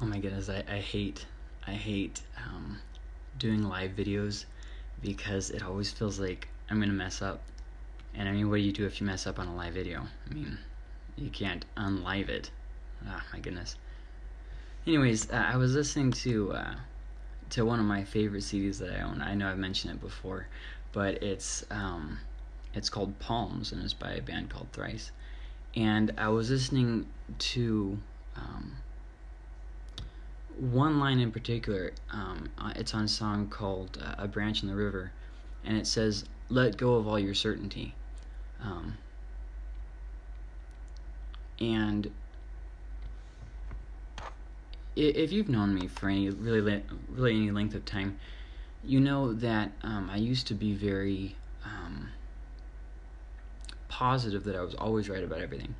Oh my goodness, I, I hate I hate um, doing live videos because it always feels like I'm gonna mess up. And I mean, what do you do if you mess up on a live video? I mean, you can't unlive it. Ah, my goodness. Anyways, uh, I was listening to uh, to one of my favorite CDs that I own. I know I've mentioned it before, but it's um, it's called Palms and it's by a band called Thrice. And I was listening to um, one line in particular. Um, uh, it's on a song called uh, "A Branch in the River," and it says, "Let go of all your certainty." Um, and if you've known me for any really really any length of time, you know that um, I used to be very um, positive that I was always right about everything,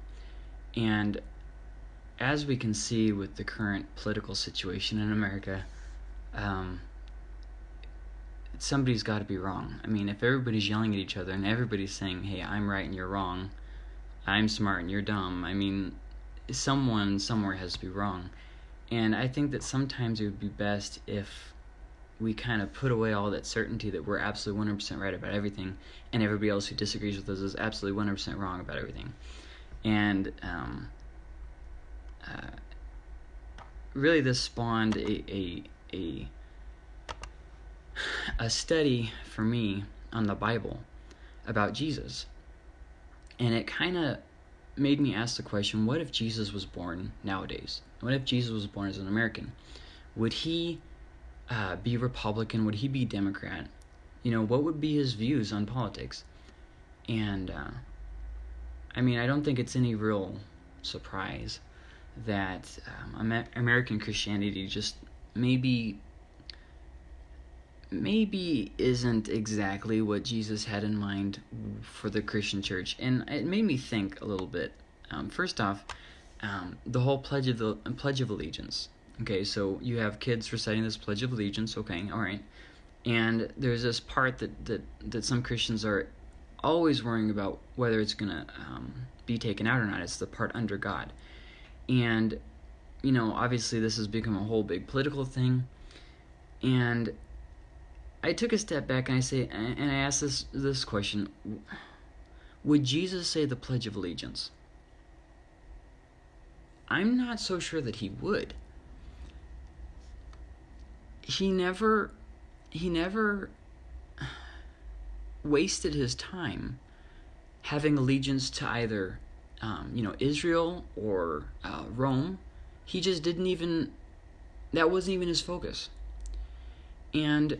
and as we can see with the current political situation in America, um, somebody's got to be wrong. I mean, if everybody's yelling at each other and everybody's saying, "Hey, I'm right and you're wrong," I'm smart and you're dumb. I mean, someone somewhere has to be wrong. And I think that sometimes it would be best if we kind of put away all that certainty that we're absolutely 100% right about everything, and everybody else who disagrees with us is absolutely 100% wrong about everything. And um, uh, really, this spawned a, a, a, a study for me on the Bible about Jesus. And it kind of made me ask the question what if Jesus was born nowadays? What if Jesus was born as an American? Would he uh, be Republican? Would he be Democrat? You know, what would be his views on politics? And uh, I mean, I don't think it's any real surprise that um, American Christianity just maybe maybe isn't exactly what Jesus had in mind for the Christian church, and it made me think a little bit. Um, first off, um, the whole pledge of the Pledge of Allegiance. Okay, so you have kids reciting this Pledge of Allegiance. Okay, all right, and there's this part that that that some Christians are always worrying about whether it's gonna um, be taken out or not. It's the part under God, and you know, obviously this has become a whole big political thing, and I took a step back and I say and I asked this this question: Would Jesus say the Pledge of Allegiance? I'm not so sure that he would. He never he never wasted his time having allegiance to either um, you know Israel or uh, Rome. He just didn't even that wasn't even his focus. And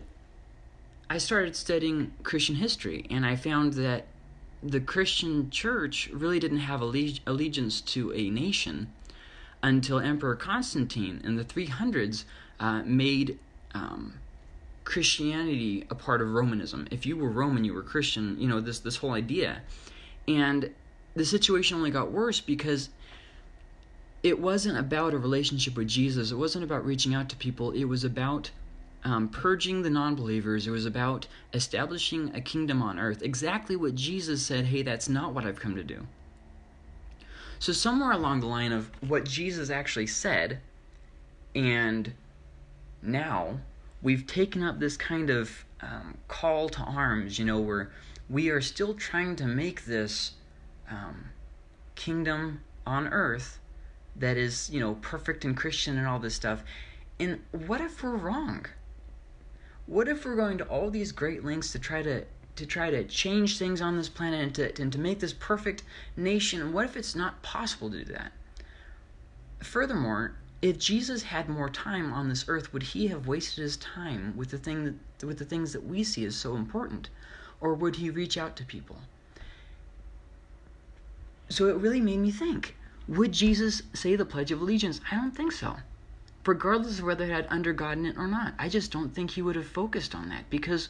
I started studying Christian history, and I found that the Christian church really didn't have alleg- allegiance to a nation until Emperor Constantine in the 300s uh, made um, Christianity a part of Romanism. If you were Roman, you were Christian. You know this this whole idea, and the situation only got worse because it wasn't about a relationship with Jesus. It wasn't about reaching out to people. It was about um, purging the non believers. It was about establishing a kingdom on earth. Exactly what Jesus said hey, that's not what I've come to do. So, somewhere along the line of what Jesus actually said, and now we've taken up this kind of um, call to arms, you know, where we are still trying to make this um, kingdom on earth that is, you know, perfect and Christian and all this stuff. And what if we're wrong? what if we're going to all these great lengths to try to to try to change things on this planet and to, and to make this perfect nation And what if it's not possible to do that furthermore if jesus had more time on this earth would he have wasted his time with the thing that, with the things that we see as so important or would he reach out to people so it really made me think would jesus say the pledge of allegiance i don't think so regardless of whether it had undergotten it or not. I just don't think he would have focused on that because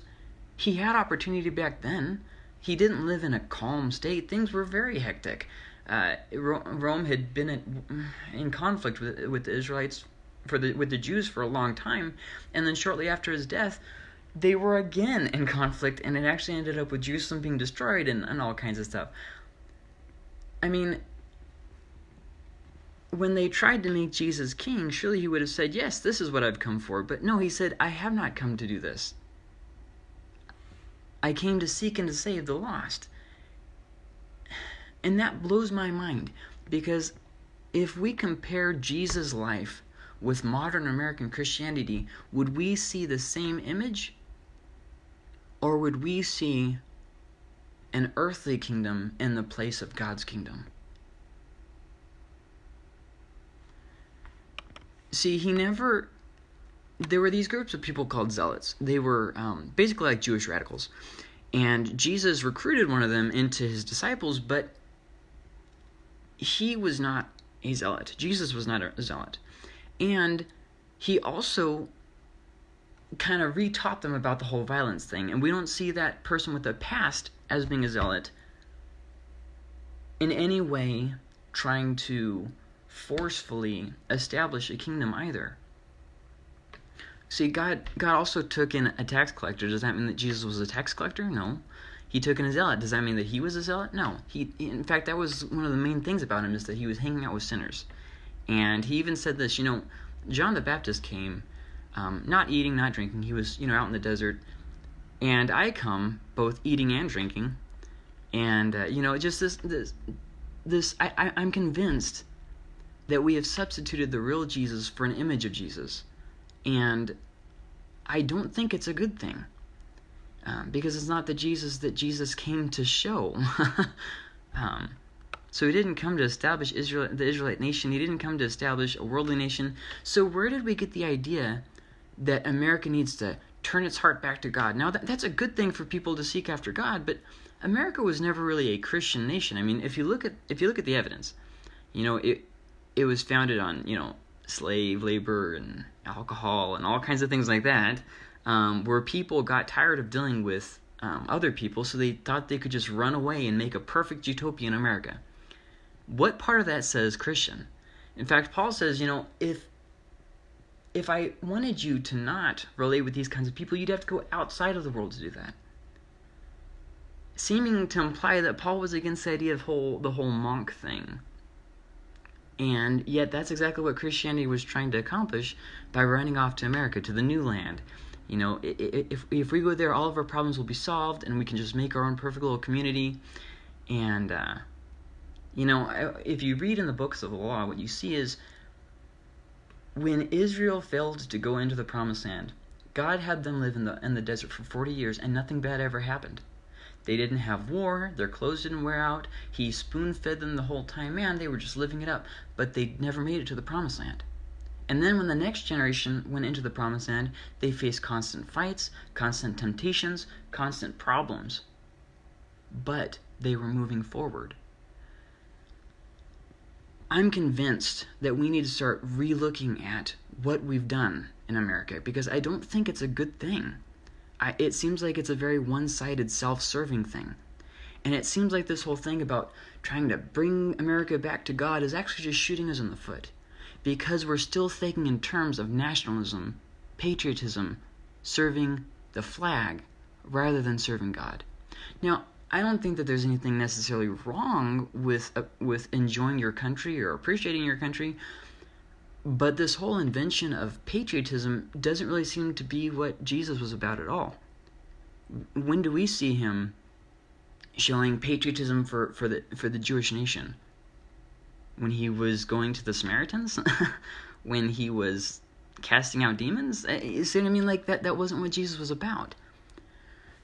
he had opportunity back then. He didn't live in a calm state. Things were very hectic. Uh, Rome had been in, in conflict with, with the Israelites for the with the Jews for a long time, and then shortly after his death, they were again in conflict, and it actually ended up with Jerusalem being destroyed and, and all kinds of stuff. I mean, when they tried to make Jesus king, surely he would have said, Yes, this is what I've come for. But no, he said, I have not come to do this. I came to seek and to save the lost. And that blows my mind because if we compare Jesus' life with modern American Christianity, would we see the same image? Or would we see an earthly kingdom in the place of God's kingdom? See, he never. There were these groups of people called zealots. They were um, basically like Jewish radicals. And Jesus recruited one of them into his disciples, but he was not a zealot. Jesus was not a zealot. And he also kind of retaught them about the whole violence thing. And we don't see that person with a past as being a zealot in any way trying to forcefully establish a kingdom either. See, God God also took in a tax collector. Does that mean that Jesus was a tax collector? No. He took in a zealot. Does that mean that he was a zealot? No. He in fact that was one of the main things about him is that he was hanging out with sinners. And he even said this, you know, John the Baptist came um, not eating, not drinking. He was, you know, out in the desert. And I come both eating and drinking. And, uh, you know, just this, this, this I, I, I'm convinced that we have substituted the real Jesus for an image of Jesus. And I don't think it's a good thing. Um, because it's not the Jesus that Jesus came to show. um, so he didn't come to establish Israel, the Israelite nation. He didn't come to establish a worldly nation. So where did we get the idea that America needs to turn its heart back to God? Now that, that's a good thing for people to seek after God, but America was never really a Christian nation. I mean, if you look at if you look at the evidence, you know it it was founded on you know slave labor and alcohol and all kinds of things like that, um, where people got tired of dealing with um, other people, so they thought they could just run away and make a perfect utopian America what part of that says Christian? In fact, Paul says, you know, if if I wanted you to not relate with these kinds of people, you'd have to go outside of the world to do that. Seeming to imply that Paul was against the idea of whole the whole monk thing. And yet that's exactly what Christianity was trying to accomplish by running off to America, to the new land. You know, if, if we go there, all of our problems will be solved, and we can just make our own perfect little community. And uh, you know, if you read in the books of the law, what you see is when Israel failed to go into the promised land, God had them live in the in the desert for 40 years and nothing bad ever happened. They didn't have war, their clothes didn't wear out, he spoon fed them the whole time, man, they were just living it up, but they never made it to the promised land. And then when the next generation went into the promised land, they faced constant fights, constant temptations, constant problems. But they were moving forward. I'm convinced that we need to start relooking at what we've done in America because I don't think it's a good thing. I, it seems like it's a very one sided, self serving thing. And it seems like this whole thing about trying to bring America back to God is actually just shooting us in the foot because we're still thinking in terms of nationalism, patriotism, serving the flag rather than serving God. Now, I don't think that there's anything necessarily wrong with uh, with enjoying your country or appreciating your country, but this whole invention of patriotism doesn't really seem to be what Jesus was about at all. When do we see him showing patriotism for, for the for the Jewish nation? When he was going to the Samaritans, when he was casting out demons, uh, you see what I mean? Like that that wasn't what Jesus was about.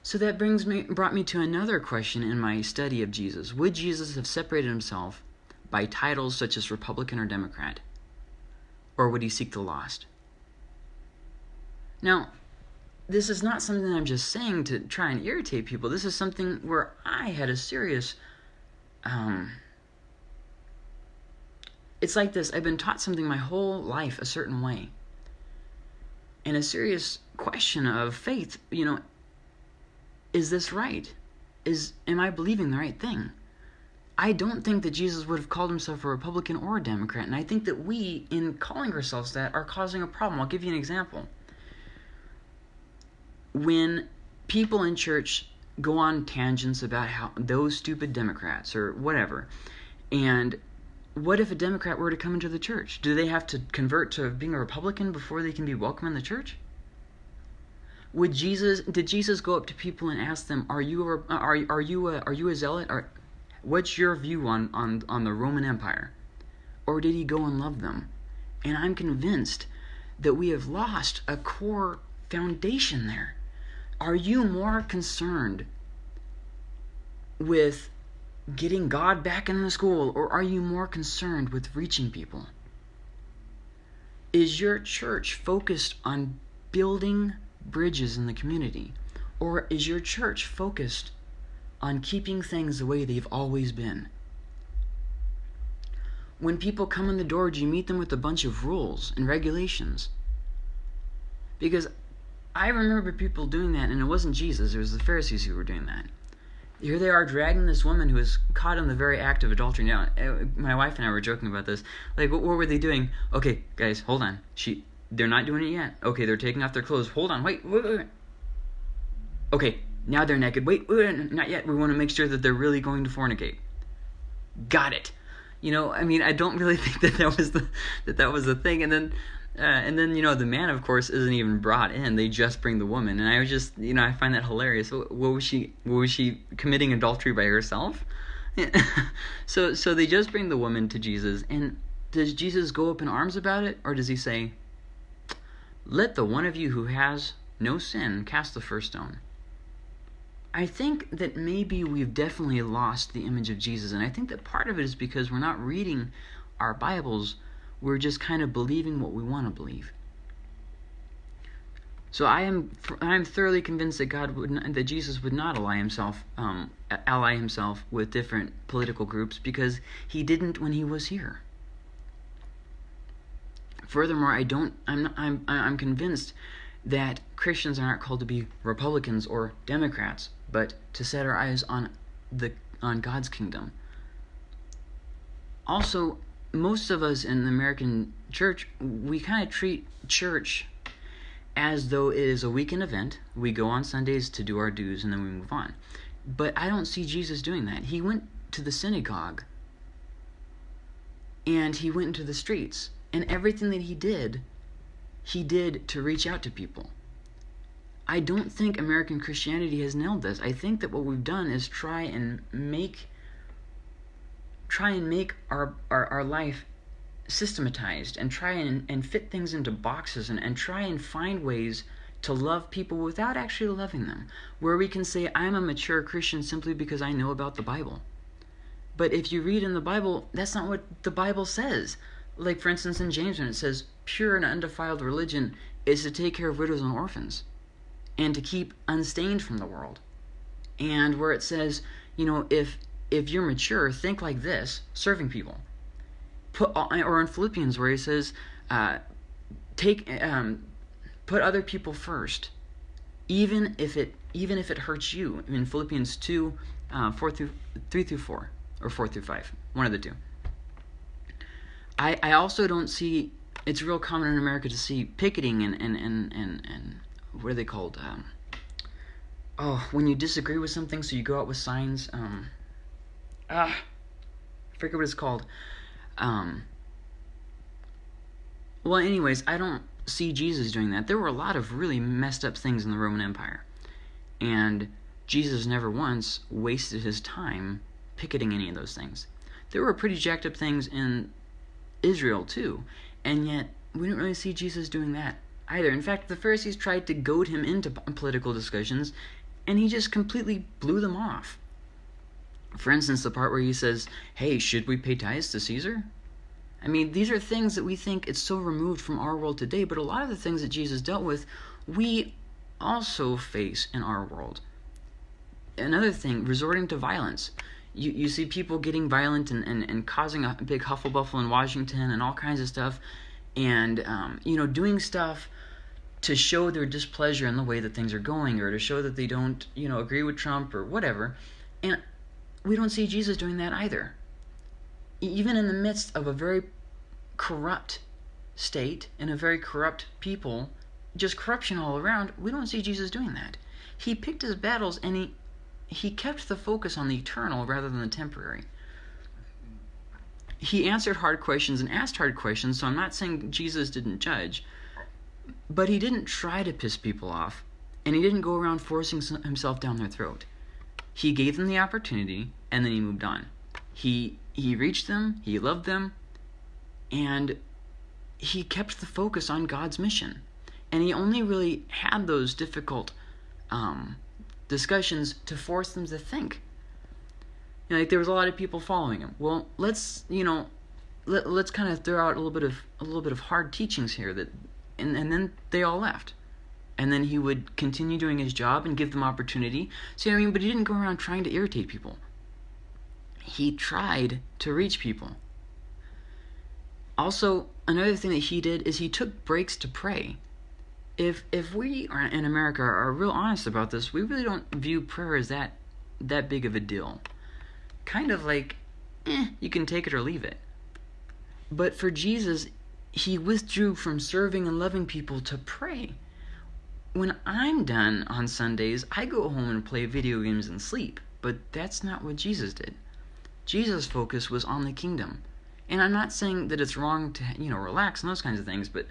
So that brings me brought me to another question in my study of Jesus. Would Jesus have separated himself by titles such as Republican or Democrat? Or would he seek the lost? Now, this is not something I'm just saying to try and irritate people. This is something where I had a serious um it's like this I've been taught something my whole life a certain way. And a serious question of faith, you know, is this right? Is am I believing the right thing? I don't think that Jesus would have called himself a Republican or a Democrat, and I think that we, in calling ourselves that, are causing a problem. I'll give you an example. When people in church go on tangents about how those stupid Democrats or whatever, and what if a Democrat were to come into the church? Do they have to convert to being a Republican before they can be welcome in the church? Would Jesus did Jesus go up to people and ask them, "Are you a, are are you a, are you a zealot? What's your view on on on the Roman Empire?" Or did he go and love them? And I'm convinced that we have lost a core foundation there. Are you more concerned with getting God back in the school, or are you more concerned with reaching people? Is your church focused on building bridges in the community, or is your church focused on keeping things the way they've always been? When people come in the door, do you meet them with a bunch of rules and regulations? Because I remember people doing that, and it wasn't Jesus, it was the Pharisees who were doing that here they are dragging this woman who was caught in the very act of adultery. Now, uh, my wife and I were joking about this. Like, what, what were they doing? Okay, guys, hold on. She, they're not doing it yet. Okay, they're taking off their clothes. Hold on, wait, wait, wait. Okay, now they're naked. Wait, wait, not yet. We want to make sure that they're really going to fornicate. Got it. You know, I mean, I don't really think that that was the that that was the thing. And then uh, and then you know the man, of course, isn't even brought in. They just bring the woman, and I was just you know I find that hilarious. What, was she? What was she committing adultery by herself? so so they just bring the woman to Jesus, and does Jesus go up in arms about it, or does he say, "Let the one of you who has no sin cast the first stone"? I think that maybe we've definitely lost the image of Jesus, and I think that part of it is because we're not reading our Bibles we're just kind of believing what we want to believe. So I am I am thoroughly convinced that God would not, that Jesus would not ally himself um, ally himself with different political groups because he didn't when he was here. Furthermore, I don't I'm not, I'm I'm convinced that Christians are not called to be Republicans or Democrats, but to set our eyes on the on God's kingdom. Also, most of us in the American church, we kind of treat church as though it is a weekend event. We go on Sundays to do our dues and then we move on. But I don't see Jesus doing that. He went to the synagogue and he went into the streets. And everything that he did, he did to reach out to people. I don't think American Christianity has nailed this. I think that what we've done is try and make try and make our, our, our life systematized and try and, and fit things into boxes and, and try and find ways to love people without actually loving them. Where we can say, I'm a mature Christian simply because I know about the Bible. But if you read in the Bible, that's not what the Bible says. Like, for instance, in James, when it says, pure and undefiled religion is to take care of widows and orphans and to keep unstained from the world. And where it says, you know, if if you're mature, think like this: serving people. Put or in Philippians where he says, uh, take um, put other people first, even if it even if it hurts you. In Philippians two, uh, four through three through four, or four through five, one of the two. I I also don't see. It's real common in America to see picketing and and and and, and what are they called? Um, oh, when you disagree with something, so you go out with signs. Um, ah, I forget what it's called. Um, well, anyways, I don't see Jesus doing that. There were a lot of really messed up things in the Roman Empire. And Jesus never once wasted his time picketing any of those things. There were pretty jacked up things in Israel, too. And yet, we didn't really see Jesus doing that either. In fact, the Pharisees tried to goad him into political discussions, and he just completely blew them off. For instance, the part where he says, Hey, should we pay tithes to Caesar? I mean, these are things that we think it's so removed from our world today, but a lot of the things that Jesus dealt with, we also face in our world. Another thing, resorting to violence. You, you see people getting violent and, and, and causing a big hufflepuffle in Washington and all kinds of stuff, and, um, you know, doing stuff to show their displeasure in the way that things are going or to show that they don't, you know, agree with Trump or whatever. And we don't see Jesus doing that either. Even in the midst of a very corrupt state and a very corrupt people, just corruption all around, we don't see Jesus doing that. He picked his battles and he he kept the focus on the eternal rather than the temporary. he answered hard questions and asked hard questions, so I'm not saying Jesus didn't judge, but he didn't try to piss people off, and he didn't go around forcing himself down their throat. He gave them the opportunity, and then he moved on. He he reached them, he loved them, and he kept the focus on God's mission. And he only really had those difficult um, discussions to force them to think know, like there was a lot of people following him. Well, let's you know, let, let's kind of throw out a little bit of a little bit of hard teachings here that, and and then they all left, and then he would continue doing his job and give them opportunity. See I mean? But he didn't go around trying to irritate people. He tried to reach people. Also, another thing that he did is he took breaks to pray. If if we are in America are real honest about this, we really don't view prayer as that that big of a deal kind of like, eh, you can take it or leave it. But for Jesus, he withdrew from serving and loving people to pray. When I'm done on Sundays, I go home and play video games and sleep. But that's not what Jesus did. Jesus' focus was on the kingdom. And I'm not saying that it's wrong to, you know, relax and those kinds of things, but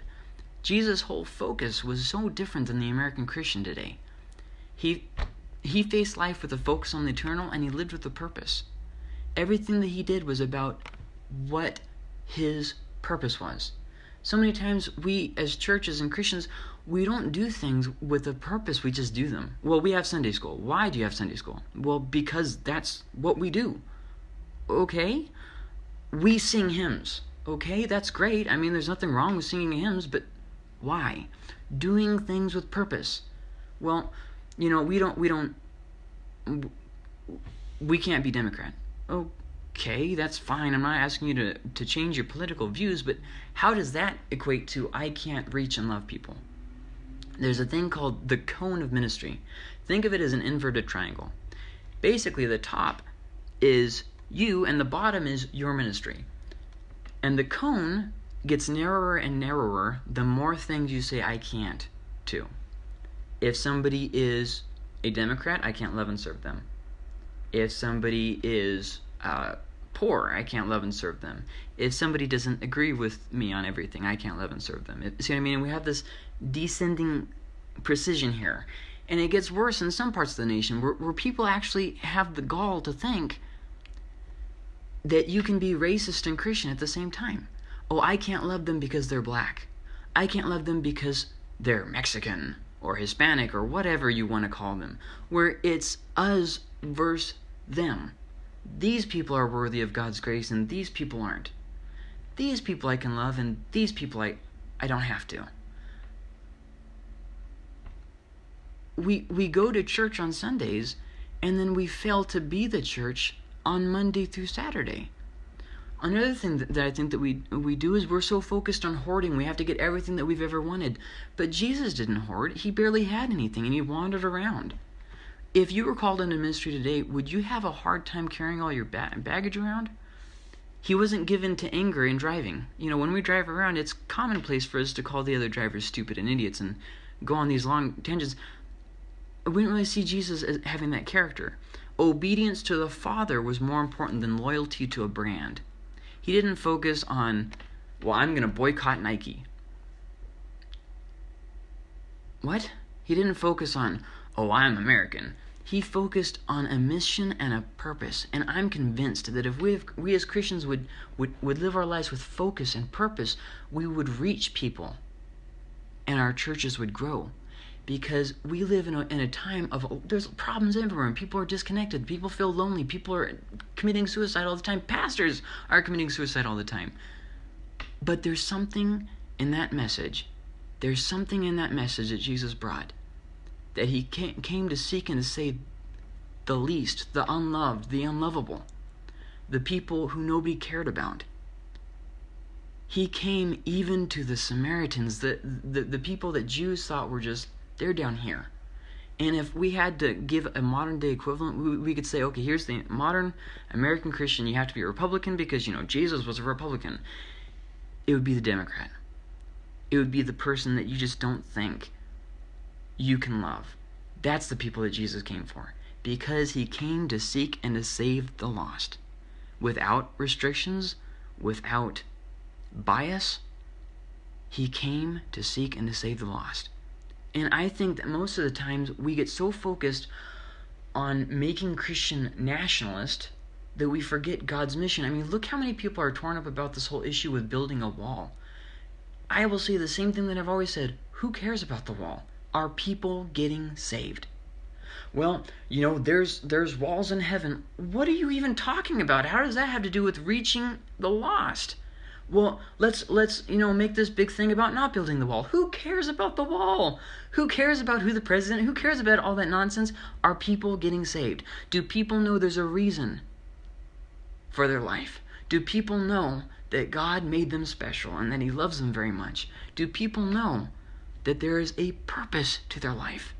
Jesus' whole focus was so different than the American Christian today. He he faced life with a focus on the eternal and he lived with a purpose everything that he did was about what his purpose was. So many times we as churches and Christians we don't do things with a purpose, we just do them. Well, we have Sunday school. Why do you have Sunday school? Well, because that's what we do. Okay? We sing hymns. Okay, that's great. I mean, there's nothing wrong with singing hymns, but why? Doing things with purpose. Well, you know, we don't we don't we can't be Democrat okay, that's fine. I'm not asking you to, to change your political views, but how does that equate to I can't reach and love people? There's a thing called the cone of ministry. Think of it as an inverted triangle. Basically, the top is you, and the bottom is your ministry. And the cone gets narrower and narrower the more things you say I can't to. If somebody is a Democrat, I can't love and serve them if somebody is uh, poor, I can't love and serve them. If somebody doesn't agree with me on everything, I can't love and serve them. See what I mean? We have this descending precision here. And it gets worse in some parts of the nation where, where people actually have the gall to think that you can be racist and Christian at the same time. Oh, I can't love them because they're black. I can't love them because they're Mexican or Hispanic or whatever you want to call them. Where it's us versus them. These people are worthy of God's grace and these people aren't. These people I can love and these people I I don't have to. We we go to church on Sundays and then we fail to be the church on Monday through Saturday. Another thing that, that I think that we we do is we're so focused on hoarding. We have to get everything that we've ever wanted. But Jesus didn't hoard. He barely had anything and he wandered around. If you were called into ministry today, would you have a hard time carrying all your ba- baggage around? He wasn't given to anger in driving. You know, when we drive around, it's commonplace for us to call the other drivers stupid and idiots and go on these long tangents. We didn't really see Jesus as having that character. Obedience to the Father was more important than loyalty to a brand. He didn't focus on, well, I'm going to boycott Nike. What? He didn't focus on, oh, I'm American. He focused on a mission and a purpose. And I'm convinced that if we, have, we as Christians would, would, would live our lives with focus and purpose, we would reach people and our churches would grow. Because we live in a, in a time of, there's problems everywhere, and people are disconnected. People feel lonely. People are committing suicide all the time. Pastors are committing suicide all the time. But there's something in that message. There's something in that message that Jesus brought that he came to seek and to save the least, the unloved, the unlovable, the people who nobody cared about. He came even to the Samaritans, the, the, the people that Jews thought were just, they're down here. And if we had to give a modern day equivalent, we, we could say, okay, here's the modern American Christian. You have to be a Republican because, you know, Jesus was a Republican. It would be the Democrat. It would be the person that you just don't think you can love. That's the people that Jesus came for. Because he came to seek and to save the lost. Without restrictions, without bias. He came to seek and to save the lost. And I think that most of the times we get so focused on making Christian nationalist that we forget God's mission. I mean, look how many people are torn up about this whole issue with building a wall. I will say the same thing that I've always said who cares about the wall? Are people getting saved? Well, you know, there's there's walls in heaven. What are you even talking about? How does that have to do with reaching the lost? Well, let's let's you know make this big thing about not building the wall. Who cares about the wall? Who cares about who the president? Who cares about all that nonsense? Are people getting saved? Do people know there's a reason for their life? Do people know that God made them special and that He loves them very much? Do people know that there is a purpose to their life?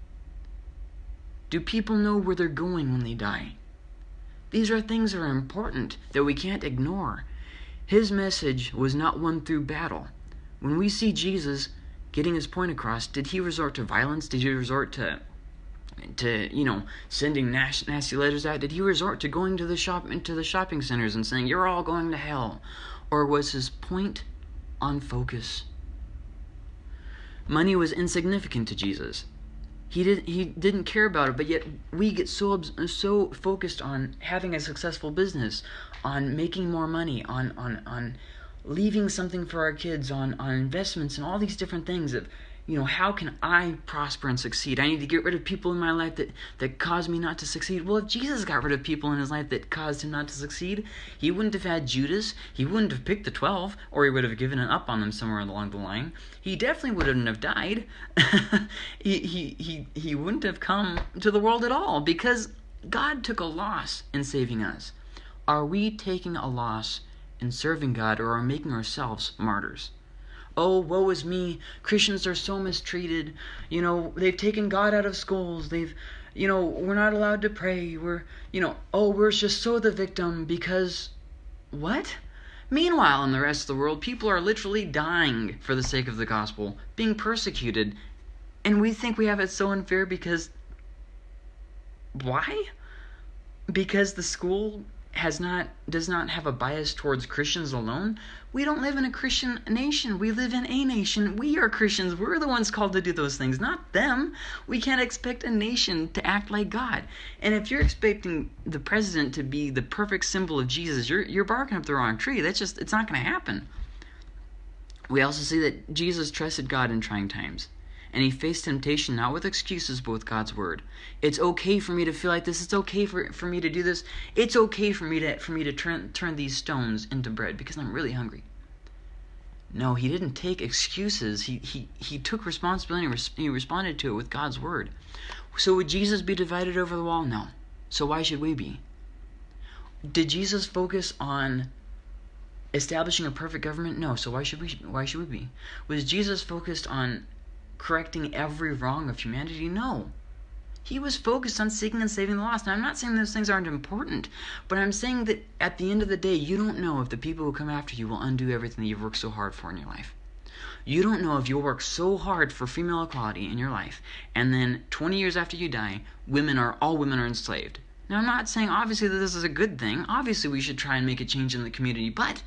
Do people know where they're going when they die? These are things that are important that we can't ignore. His message was not won through battle. When we see Jesus getting his point across, did he resort to violence? Did he resort to to you know sending nasty letters out? Did he resort to going to the shop into the shopping centers and saying you're all going to hell? Or was his point on focus? Money was insignificant to Jesus. He did he didn't care about it, but yet we get so so focused on having a successful business, on making more money, on on on leaving something for our kids, on on investments and all these different things that you know, how can I prosper and succeed? I need to get rid of people in my life that, that cause me not to succeed. Well, if Jesus got rid of people in his life that caused him not to succeed, he wouldn't have had Judas. He wouldn't have picked the 12, or he would have given up on them somewhere along the line. He definitely wouldn't have died. he, he, he, he wouldn't have come to the world at all because God took a loss in saving us. Are we taking a loss in serving God or are making ourselves martyrs? Oh, woe is me. Christians are so mistreated. You know, they've taken God out of schools. They've, you know, we're not allowed to pray. We're, you know, oh, we're just so the victim because what? Meanwhile, in the rest of the world, people are literally dying for the sake of the gospel, being persecuted. And we think we have it so unfair because. Why? Because the school has not does not have a bias towards Christians alone. We don't live in a Christian nation. We live in a nation. We are Christians. We're the ones called to do those things, not them. We can't expect a nation to act like God. And if you're expecting the president to be the perfect symbol of Jesus, you're you're barking up the wrong tree. That's just it's not going to happen. We also see that Jesus trusted God in trying times and he faced temptation not with excuses but with God's word. It's okay for me to feel like this. It's okay for, for me to do this. It's okay for me to for me to turn turn these stones into bread because I'm really hungry. No, he didn't take excuses. He he he took responsibility and he responded to it with God's word. So would Jesus be divided over the wall? No. So why should we be? Did Jesus focus on establishing a perfect government? No. So why should we why should we be? Was Jesus focused on correcting every wrong of humanity? No. He was focused on seeking and saving the lost. Now, I'm not saying those things aren't important, but I'm saying that at the end of the day, you don't know if the people who come after you will undo everything that you've worked so hard for in your life. You don't know if you'll work so hard for female equality in your life, and then 20 years after you die, women are all women are enslaved. Now, I'm not saying obviously that this is a good thing. Obviously, we should try and make a change in the community, but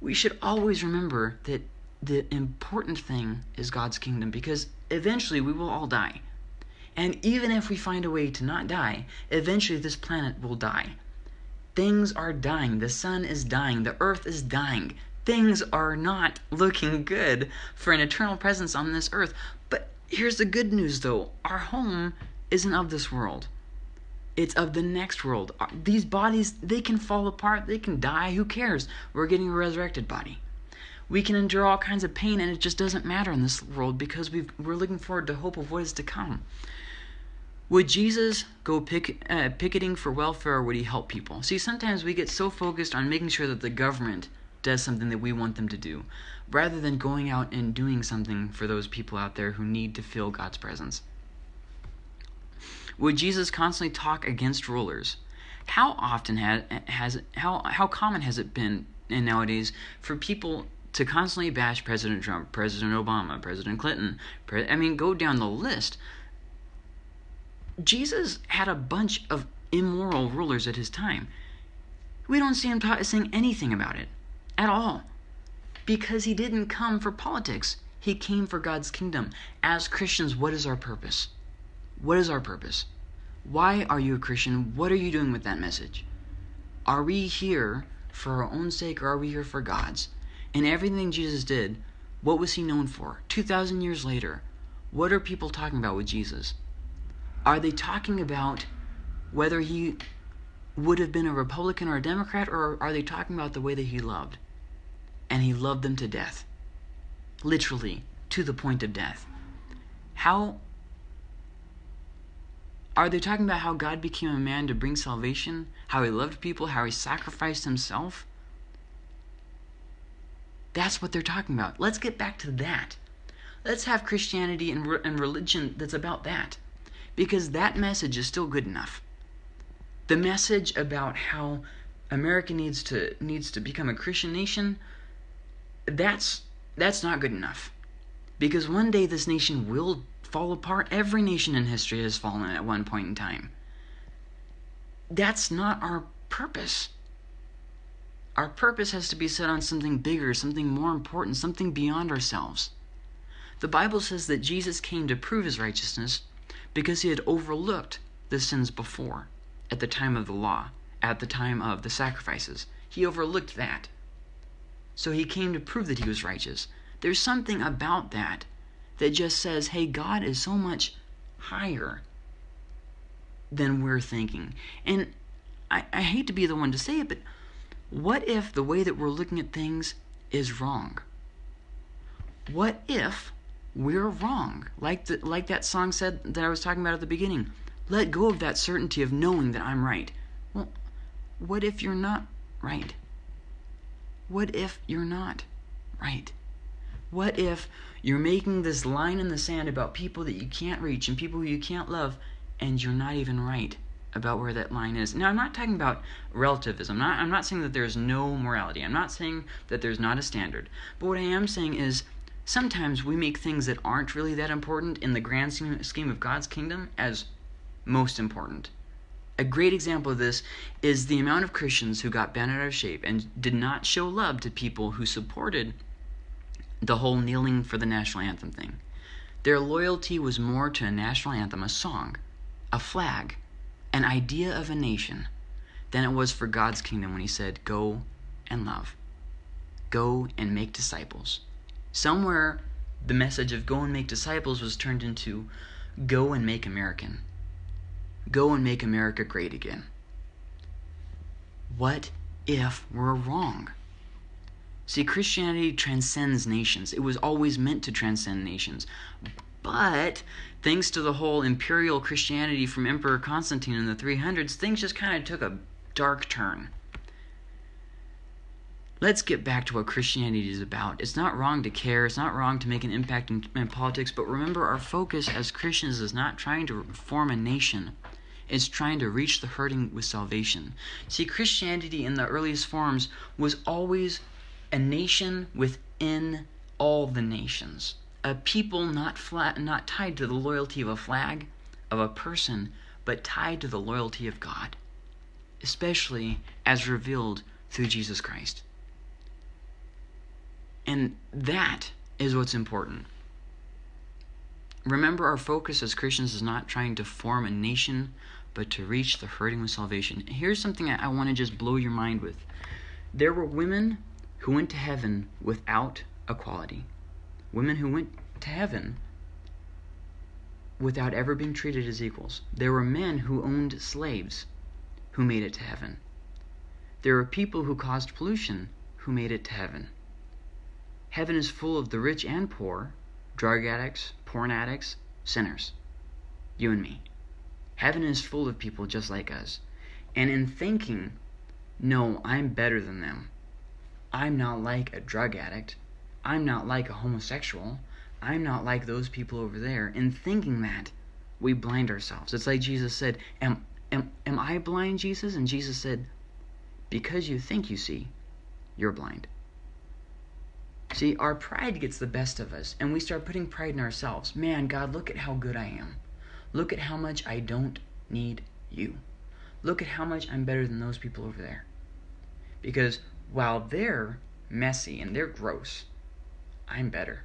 we should always remember that the important thing is God's kingdom because eventually we will all die. And even if we find a way to not die, eventually this planet will die. Things are dying. The sun is dying. The earth is dying. Things are not looking good for an eternal presence on this earth. But here's the good news though our home isn't of this world. It's of the next world. These bodies, they can fall apart, they can die. Who cares? We're getting a resurrected body we can endure all kinds of pain and it just doesn't matter in this world because we are looking forward to hope of what is to come. Would Jesus go pick, uh, picketing for welfare or would he help people? See, sometimes we get so focused on making sure that the government does something that we want them to do rather than going out and doing something for those people out there who need to feel God's presence. Would Jesus constantly talk against rulers? How often has, has how how common has it been in nowadays for people to constantly bash President Trump, President Obama, President Clinton. Pre- I mean, go down the list. Jesus had a bunch of immoral rulers at his time. We don't see him ta- saying anything about it. at all. Because he didn't come for politics, he came for God's kingdom. As Christians, what is our purpose? What is our purpose? Why are you a Christian? What are you doing with that message? Are we here for our own sake or are we here for God's? And everything Jesus did, what was he known for? 2,000 years later, what are people talking about with Jesus? Are they talking about whether he would have been a Republican or a Democrat, or are they talking about the way that he loved? And he loved them to death. Literally, to the point of death. How are they talking about how God became a man to bring salvation? How he loved people? How he sacrificed himself? That's what they're talking about. Let's get back to that. Let's have Christianity and, re- and religion that's about that. Because that message is still good enough. The message about how America needs to needs to become a Christian nation, that's that's not good enough. Because one day this nation will fall apart. Every nation in history has fallen at one point in time. That's not our purpose. Our purpose has to be set on something bigger, something more important, something beyond ourselves. The Bible says that Jesus came to prove his righteousness because he had overlooked the sins before, at the time of the law, at the time of the sacrifices. He overlooked that. So he came to prove that he was righteous. There's something about that that just says, hey, God is so much higher than we're thinking. And I, I hate to be the one to say it, but what if the way that we're looking at things is wrong? What if we're wrong. Like the, like that song said that I was talking about at the beginning. Let go of that certainty of knowing that I'm right. Well, what if you're not right? What if you're not right? What if you're making this line in the sand about people that you can't reach and people who you can't love and you're not even right about where that line is? Now, I'm not talking about relativism. I'm not, I'm not saying that there's no morality. I'm not saying that there's not a standard. But what I am saying is sometimes we make things that aren't really that important in the grand scheme of God's kingdom as most important. A great example of this is the amount of Christians who got bent out of shape and did not show love to people who supported the whole kneeling for the national anthem thing. Their loyalty was more to a national anthem, a song, a flag, an idea of a nation, than it was for God's kingdom when He said, Go and love. Go and make disciples. Somewhere, the message of go and make disciples was turned into go and make American. Go and make America great again. What if we're wrong? See, Christianity transcends nations. It was always meant to transcend nations. But thanks to the whole imperial Christianity from Emperor Constantine in the 300s, things just kind of took a dark turn. Let's get back to what Christianity is about. It's not wrong to care, it's not wrong to make an impact in, in politics, but remember our focus as Christians is not trying to form a nation it's trying to reach the hurting with salvation. See, Christianity in the earliest forms was always a nation within all the nations, a people not flat, not tied to the loyalty of a flag, of a person, but tied to the loyalty of God, especially as revealed through Jesus Christ. And that is what's important. Remember, our focus as Christians is not trying to form a nation, but to reach the hurting with salvation. Here's something I, I want to just blow your mind with. There were women who went to heaven without equality, women who went to heaven without ever being treated as equals. There were men who owned slaves who made it to heaven. There were people who caused pollution who made it to heaven. Heaven is full of the rich and poor, drug addicts, porn addicts, sinners. You and me. Heaven is full of people just like us. And in thinking, no, I'm better than them. I'm not like a drug addict. I'm not like a homosexual. I'm not like those people over there. In thinking that, we blind ourselves. It's like Jesus said, Am, am, am I blind, Jesus? And Jesus said, Because you think you see, you're blind. See, our pride gets the best of us, and we start putting pride in ourselves. Man, God, look at how good I am. Look at how much I don't need you. Look at how much I'm better than those people over there. Because while they're messy and they're gross. I'm better.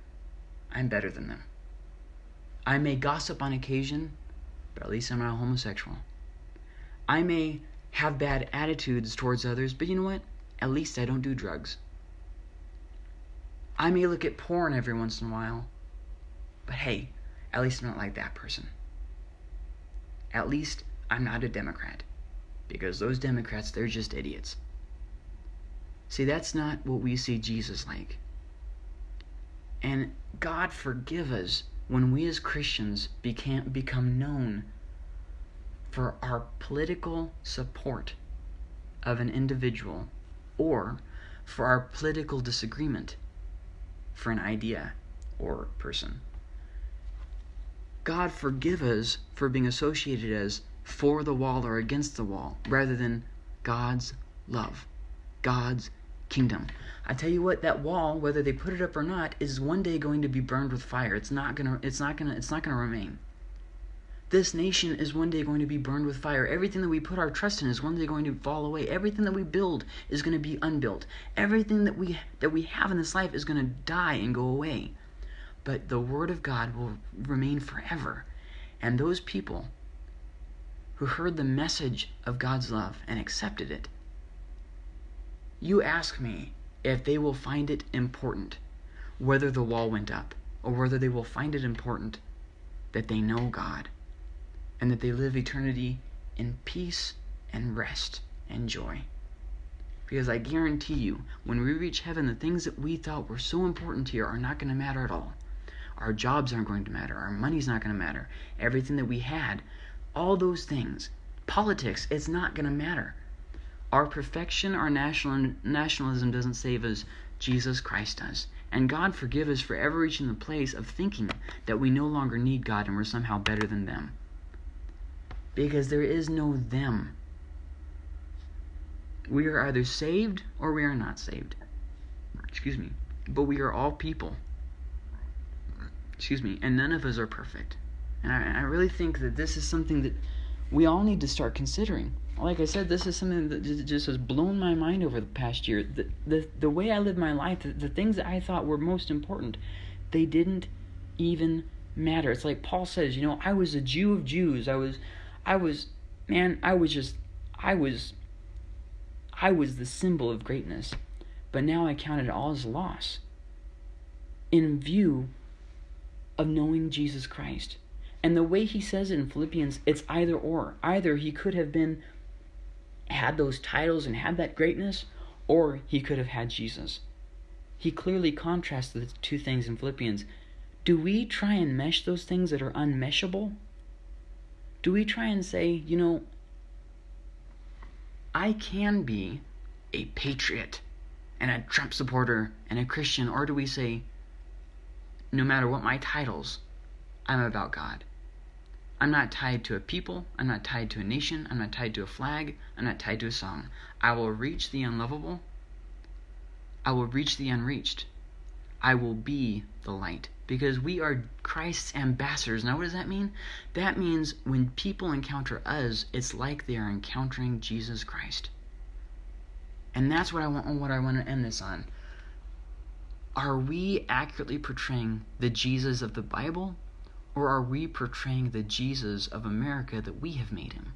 I'm better than them. I may gossip on occasion, but at least I'm not homosexual. I may have bad attitudes towards others, but you know what? At least I don't do drugs. I may look at porn every once in a while, but hey, at least I'm not like that person. At least I'm not a Democrat, because those Democrats, they're just idiots. See, that's not what we see Jesus like. And God forgive us when we as Christians became, become known for our political support of an individual or for our political disagreement for an idea or person. God forgive us for being associated as for the wall or against the wall rather than God's love, God's kingdom. I tell you what, that wall, whether they put it up or not, is one day going to be burned with fire. It's not gonna it's not gonna it's not gonna remain. This nation is one day going to be burned with fire. Everything that we put our trust in is one day going to fall away. Everything that we build is going to be unbuilt. Everything that we that we have in this life is going to die and go away. But the word of God will remain forever. And those people who heard the message of God's love and accepted it, you ask me if they will find it important whether the wall went up or whether they will find it important that they know God and that they live eternity in peace and rest and joy. Because I guarantee you, when we reach heaven, the things that we thought were so important here are not going to matter at all. Our jobs aren't going to matter. Our money's not going to matter. Everything that we had, all those things, politics, it's not going to matter. Our perfection, our national nationalism doesn't save us. Jesus Christ does. And God forgive us for ever reaching the place of thinking that we no longer need God and we're somehow better than them because there is no them. We are either saved or we are not saved. Excuse me. But we are all people. Excuse me. And none of us are perfect. And I, I really think that this is something that we all need to start considering. Like I said, this is something that just has blown my mind over the past year. The, the, the way I lived my life, the, the things that I thought were most important, they didn't even matter. It's like Paul says, you know, I was a Jew of Jews. I was I was, man, I was just, I was, I was the symbol of greatness. But now I count it all as loss in view of knowing Jesus Christ. And the way he says it in Philippians, it's either or. Either he could have been, had those titles and had that greatness, or he could have had Jesus. He clearly contrasts the two things in Philippians. Do we try and mesh those things that are unmeshable? do we try and say, you know, I can be a patriot and a Trump supporter and a Christian, or do we say, no matter what my titles, I'm about God? I'm not tied to a people, I'm not tied to a nation, I'm not tied to a flag, I'm not tied to a song. I will reach the unlovable, I will reach the unreached, I will be the light because we are Christ's ambassadors. Now, what does that mean? That means when people encounter us, it's like they are encountering Jesus Christ. And that's what I want what I want to end this on. Are we accurately portraying the Jesus of the Bible or are we portraying the Jesus of America that we have made him?